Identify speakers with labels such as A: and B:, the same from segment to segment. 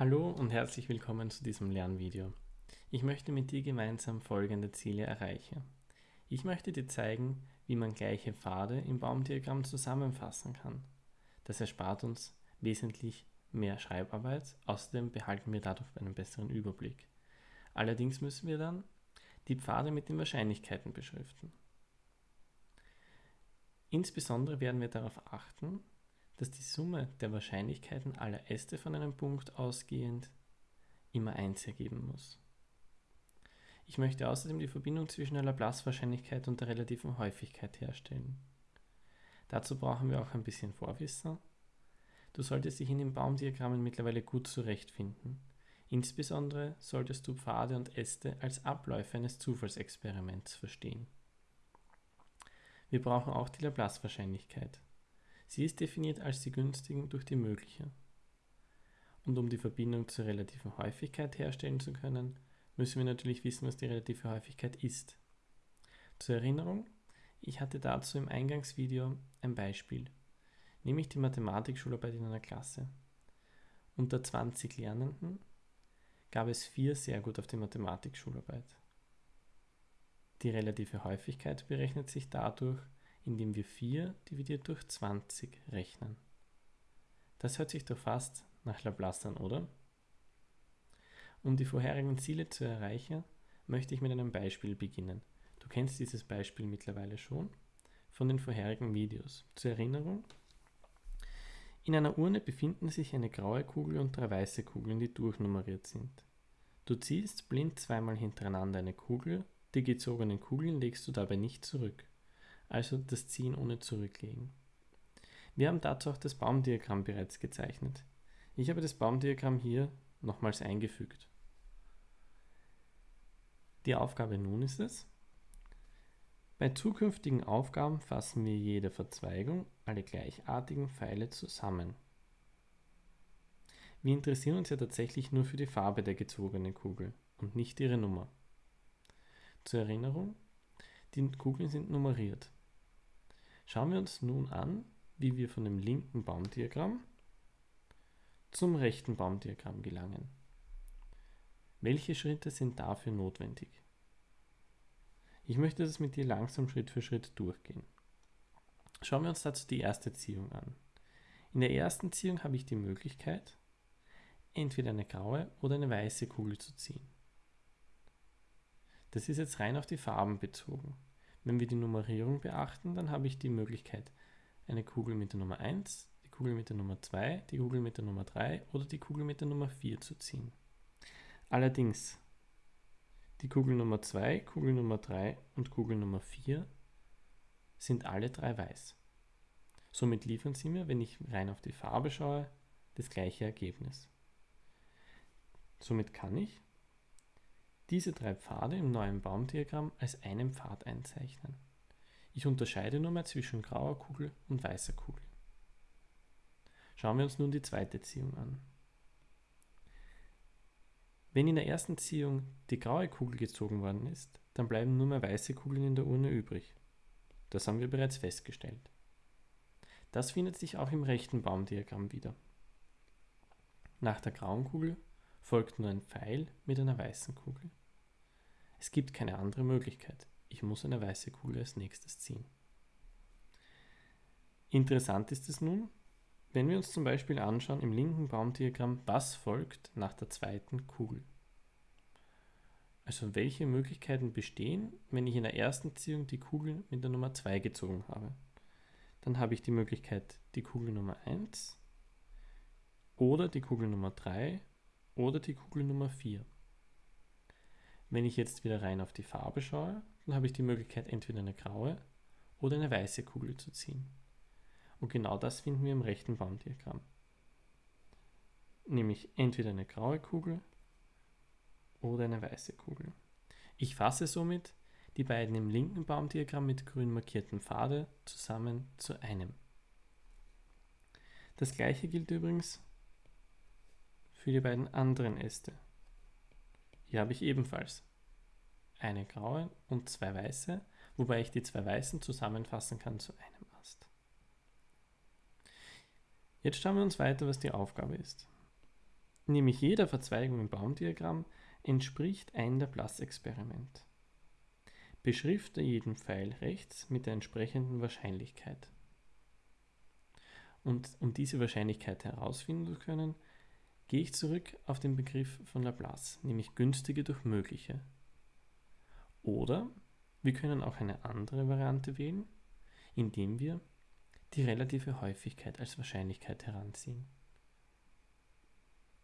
A: Hallo und herzlich willkommen zu diesem Lernvideo. Ich möchte mit dir gemeinsam folgende Ziele erreichen. Ich möchte dir zeigen, wie man gleiche Pfade im Baumdiagramm zusammenfassen kann. Das erspart uns wesentlich mehr Schreibarbeit, außerdem behalten wir dadurch einen besseren Überblick. Allerdings müssen wir dann die Pfade mit den Wahrscheinlichkeiten beschriften. Insbesondere werden wir darauf achten, dass die Summe der Wahrscheinlichkeiten aller Äste von einem Punkt ausgehend immer 1 ergeben muss. Ich möchte außerdem die Verbindung zwischen der Laplace-Wahrscheinlichkeit und der relativen Häufigkeit herstellen. Dazu brauchen wir auch ein bisschen Vorwissen. Du solltest dich in den Baumdiagrammen mittlerweile gut zurechtfinden. Insbesondere solltest du Pfade und Äste als Abläufe eines Zufallsexperiments verstehen. Wir brauchen auch die Laplace-Wahrscheinlichkeit. Sie ist definiert als die günstigen durch die mögliche. Und um die Verbindung zur relativen Häufigkeit herstellen zu können, müssen wir natürlich wissen, was die relative Häufigkeit ist. Zur Erinnerung, ich hatte dazu im Eingangsvideo ein Beispiel, nämlich die Mathematikschularbeit in einer Klasse. Unter 20 Lernenden gab es vier sehr gut auf die Mathematikschularbeit. Die relative Häufigkeit berechnet sich dadurch, indem wir 4 dividiert durch 20 rechnen. Das hört sich doch fast nach Laplace an, oder? Um die vorherigen Ziele zu erreichen, möchte ich mit einem Beispiel beginnen. Du kennst dieses Beispiel mittlerweile schon von den vorherigen Videos. Zur Erinnerung, in einer Urne befinden sich eine graue Kugel und drei weiße Kugeln, die durchnummeriert sind. Du ziehst blind zweimal hintereinander eine Kugel, die gezogenen Kugeln legst du dabei nicht zurück also das Ziehen ohne Zurücklegen. Wir haben dazu auch das Baumdiagramm bereits gezeichnet. Ich habe das Baumdiagramm hier nochmals eingefügt. Die Aufgabe nun ist es, bei zukünftigen Aufgaben fassen wir jede Verzweigung, alle gleichartigen Pfeile zusammen. Wir interessieren uns ja tatsächlich nur für die Farbe der gezogenen Kugel und nicht ihre Nummer. Zur Erinnerung, die Kugeln sind nummeriert. Schauen wir uns nun an, wie wir von dem linken Baumdiagramm zum rechten Baumdiagramm gelangen. Welche Schritte sind dafür notwendig? Ich möchte das mit dir langsam Schritt für Schritt durchgehen. Schauen wir uns dazu die erste Ziehung an. In der ersten Ziehung habe ich die Möglichkeit, entweder eine graue oder eine weiße Kugel zu ziehen. Das ist jetzt rein auf die Farben bezogen. Wenn wir die Nummerierung beachten, dann habe ich die Möglichkeit, eine Kugel mit der Nummer 1, die Kugel mit der Nummer 2, die Kugel mit der Nummer 3 oder die Kugel mit der Nummer 4 zu ziehen. Allerdings, die Kugel Nummer 2, Kugel Nummer 3 und Kugel Nummer 4 sind alle drei weiß. Somit liefern sie mir, wenn ich rein auf die Farbe schaue, das gleiche Ergebnis. Somit kann ich diese drei Pfade im neuen Baumdiagramm als einen Pfad einzeichnen. Ich unterscheide nur mehr zwischen grauer Kugel und weißer Kugel. Schauen wir uns nun die zweite Ziehung an. Wenn in der ersten Ziehung die graue Kugel gezogen worden ist, dann bleiben nur mehr weiße Kugeln in der Urne übrig. Das haben wir bereits festgestellt. Das findet sich auch im rechten Baumdiagramm wieder. Nach der grauen Kugel folgt nur ein Pfeil mit einer weißen Kugel. Es gibt keine andere Möglichkeit. Ich muss eine weiße Kugel als nächstes ziehen. Interessant ist es nun, wenn wir uns zum Beispiel anschauen im linken Baumdiagramm, was folgt nach der zweiten Kugel. Also welche Möglichkeiten bestehen, wenn ich in der ersten Ziehung die Kugel mit der Nummer 2 gezogen habe. Dann habe ich die Möglichkeit die Kugel Nummer 1 oder die Kugel Nummer 3 oder die Kugel Nummer 4. Wenn ich jetzt wieder rein auf die Farbe schaue, dann habe ich die Möglichkeit, entweder eine graue oder eine weiße Kugel zu ziehen. Und genau das finden wir im rechten Baumdiagramm. Nämlich entweder eine graue Kugel oder eine weiße Kugel. Ich fasse somit die beiden im linken Baumdiagramm mit grün markierten Pfade zusammen zu einem. Das gleiche gilt übrigens für die beiden anderen Äste. Hier habe ich ebenfalls eine graue und zwei weiße, wobei ich die zwei weißen zusammenfassen kann zu einem Ast. Jetzt schauen wir uns weiter, was die Aufgabe ist. nämlich jeder Verzweigung im Baumdiagramm entspricht ein Laplace-Experiment. Beschrifte jeden Pfeil rechts mit der entsprechenden Wahrscheinlichkeit. Und um diese Wahrscheinlichkeit herausfinden zu können, gehe ich zurück auf den Begriff von Laplace, nämlich günstige durch mögliche. Oder wir können auch eine andere Variante wählen, indem wir die relative Häufigkeit als Wahrscheinlichkeit heranziehen.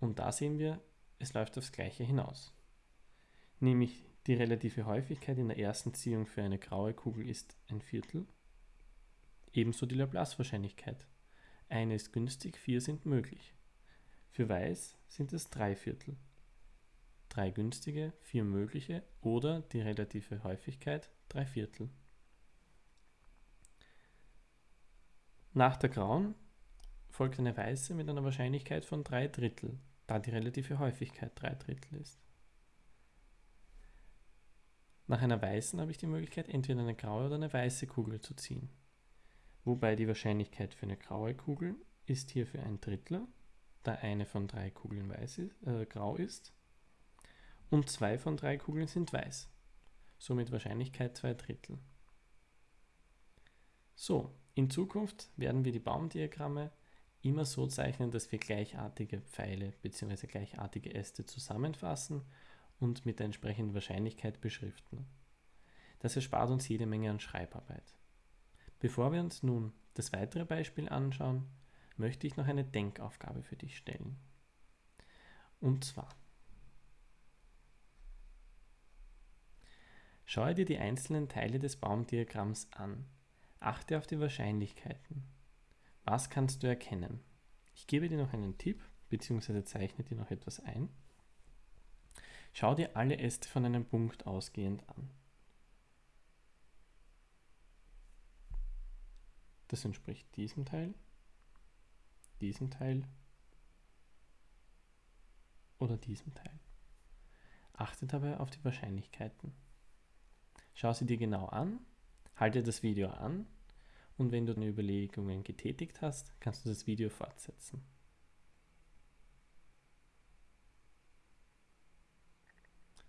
A: Und da sehen wir, es läuft aufs Gleiche hinaus. Nämlich die relative Häufigkeit in der ersten Ziehung für eine graue Kugel ist ein Viertel. Ebenso die Laplace-Wahrscheinlichkeit. Eine ist günstig, vier sind möglich. Für Weiß sind es drei Viertel. Drei günstige, vier mögliche oder die relative Häufigkeit drei Viertel. Nach der grauen folgt eine weiße mit einer Wahrscheinlichkeit von drei Drittel, da die relative Häufigkeit drei Drittel ist. Nach einer weißen habe ich die Möglichkeit, entweder eine graue oder eine weiße Kugel zu ziehen. Wobei die Wahrscheinlichkeit für eine graue Kugel ist hierfür ein Drittel, da eine von drei Kugeln weiß ist, äh, grau ist und zwei von drei Kugeln sind weiß. Somit Wahrscheinlichkeit zwei Drittel. So, in Zukunft werden wir die Baumdiagramme immer so zeichnen, dass wir gleichartige Pfeile bzw. gleichartige Äste zusammenfassen und mit der entsprechenden Wahrscheinlichkeit beschriften. Das erspart uns jede Menge an Schreibarbeit. Bevor wir uns nun das weitere Beispiel anschauen, möchte ich noch eine Denkaufgabe für dich stellen. Und zwar, schaue dir die einzelnen Teile des Baumdiagramms an Achte auf die Wahrscheinlichkeiten. Was kannst du erkennen? Ich gebe dir noch einen Tipp, beziehungsweise zeichne dir noch etwas ein. Schau dir alle Äste von einem Punkt ausgehend an. Das entspricht diesem Teil, diesem Teil oder diesem Teil. Achte dabei auf die Wahrscheinlichkeiten. Schau sie dir genau an Halte das Video an und wenn du deine Überlegungen getätigt hast, kannst du das Video fortsetzen.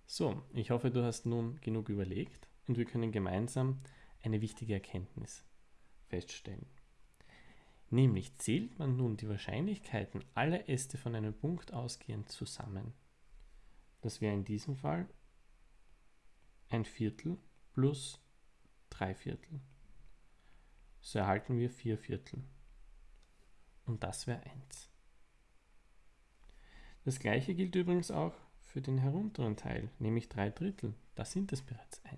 A: So, ich hoffe, du hast nun genug überlegt und wir können gemeinsam eine wichtige Erkenntnis feststellen. Nämlich zählt man nun die Wahrscheinlichkeiten aller Äste von einem Punkt ausgehend zusammen. Das wäre in diesem Fall ein Viertel plus 3 Viertel. So erhalten wir 4 Viertel. Und das wäre 1. Das gleiche gilt übrigens auch für den herunteren Teil, nämlich 3 Drittel. Da sind es bereits 1.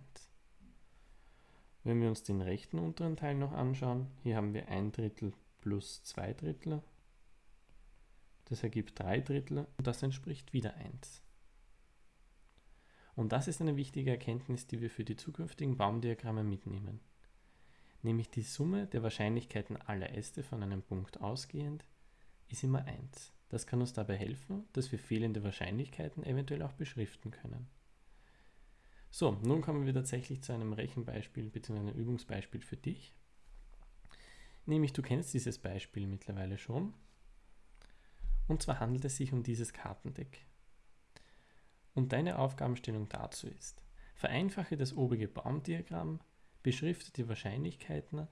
A: Wenn wir uns den rechten unteren Teil noch anschauen, hier haben wir 1 Drittel plus 2 Drittel. Das ergibt 3 Drittel und das entspricht wieder 1. Und das ist eine wichtige Erkenntnis, die wir für die zukünftigen Baumdiagramme mitnehmen. Nämlich die Summe der Wahrscheinlichkeiten aller Äste von einem Punkt ausgehend ist immer 1. Das kann uns dabei helfen, dass wir fehlende Wahrscheinlichkeiten eventuell auch beschriften können. So, nun kommen wir tatsächlich zu einem Rechenbeispiel bzw. einem Übungsbeispiel für dich. Nämlich du kennst dieses Beispiel mittlerweile schon. Und zwar handelt es sich um dieses Kartendeck. Und deine Aufgabenstellung dazu ist, vereinfache das obige Baumdiagramm, beschrifte die Wahrscheinlichkeiten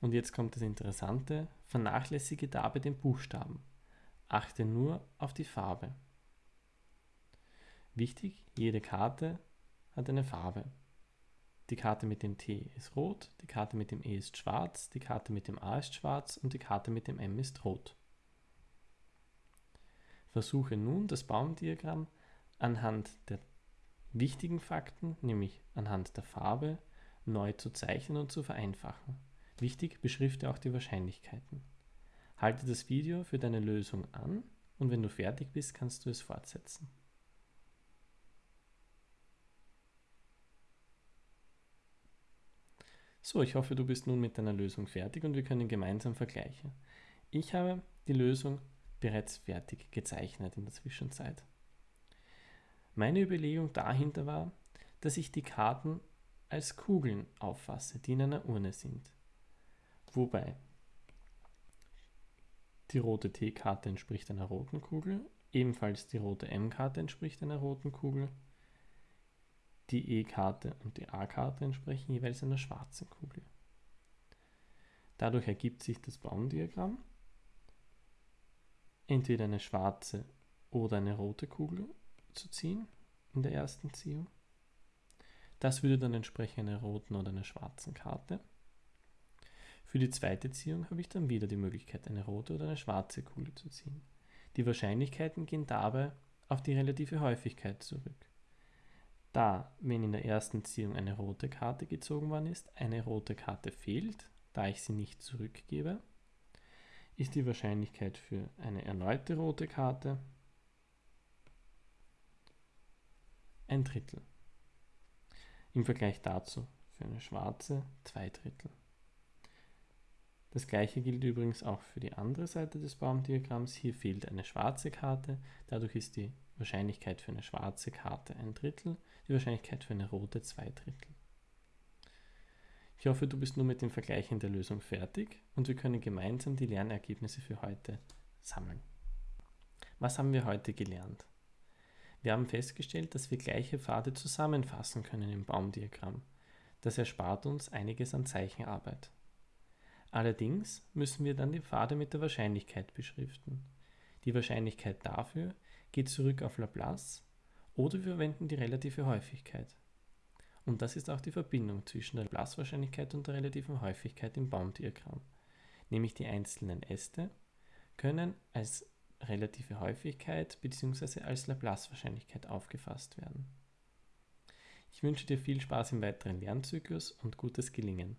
A: und jetzt kommt das Interessante, vernachlässige dabei den Buchstaben. Achte nur auf die Farbe. Wichtig, jede Karte hat eine Farbe. Die Karte mit dem T ist rot, die Karte mit dem E ist schwarz, die Karte mit dem A ist schwarz und die Karte mit dem M ist rot. Versuche nun das Baumdiagramm anhand der wichtigen Fakten, nämlich anhand der Farbe, neu zu zeichnen und zu vereinfachen. Wichtig, beschrifte auch die Wahrscheinlichkeiten. Halte das Video für deine Lösung an und wenn du fertig bist, kannst du es fortsetzen. So, ich hoffe, du bist nun mit deiner Lösung fertig und wir können gemeinsam vergleichen. Ich habe die Lösung bereits fertig gezeichnet in der Zwischenzeit. Meine Überlegung dahinter war, dass ich die Karten als Kugeln auffasse, die in einer Urne sind. Wobei die rote T-Karte entspricht einer roten Kugel Ebenfalls die rote M-Karte entspricht einer roten Kugel. Die E-Karte und die A-Karte entsprechen jeweils einer schwarzen Kugel. Dadurch ergibt sich das Baumdiagramm. Entweder eine schwarze oder eine rote Kugel zu ziehen in der ersten Ziehung. Das würde dann entsprechen einer roten oder einer schwarzen Karte. Für die zweite Ziehung habe ich dann wieder die Möglichkeit, eine rote oder eine schwarze Kugel zu ziehen. Die Wahrscheinlichkeiten gehen dabei auf die relative Häufigkeit zurück. Da, wenn in der ersten Ziehung eine rote Karte gezogen worden ist, eine rote Karte fehlt, da ich sie nicht zurückgebe, ist die Wahrscheinlichkeit für eine erneute rote Karte ein Drittel. Im Vergleich dazu für eine schwarze zwei Drittel. Das gleiche gilt übrigens auch für die andere Seite des Baumdiagramms. Hier fehlt eine schwarze Karte, dadurch ist die Wahrscheinlichkeit für eine schwarze Karte ein Drittel, die Wahrscheinlichkeit für eine rote zwei Drittel. Ich hoffe, du bist nun mit dem Vergleichen der Lösung fertig und wir können gemeinsam die Lernergebnisse für heute sammeln. Was haben wir heute gelernt? Wir haben festgestellt, dass wir gleiche Pfade zusammenfassen können im Baumdiagramm. Das erspart uns einiges an Zeichenarbeit. Allerdings müssen wir dann die Pfade mit der Wahrscheinlichkeit beschriften. Die Wahrscheinlichkeit dafür geht zurück auf Laplace oder wir verwenden die relative Häufigkeit. Und das ist auch die Verbindung zwischen der Laplace-Wahrscheinlichkeit und der relativen Häufigkeit im Baumdiagramm. Nämlich die einzelnen Äste können als relative Häufigkeit bzw. als Laplace-Wahrscheinlichkeit aufgefasst werden. Ich wünsche dir viel Spaß im weiteren Lernzyklus und gutes Gelingen.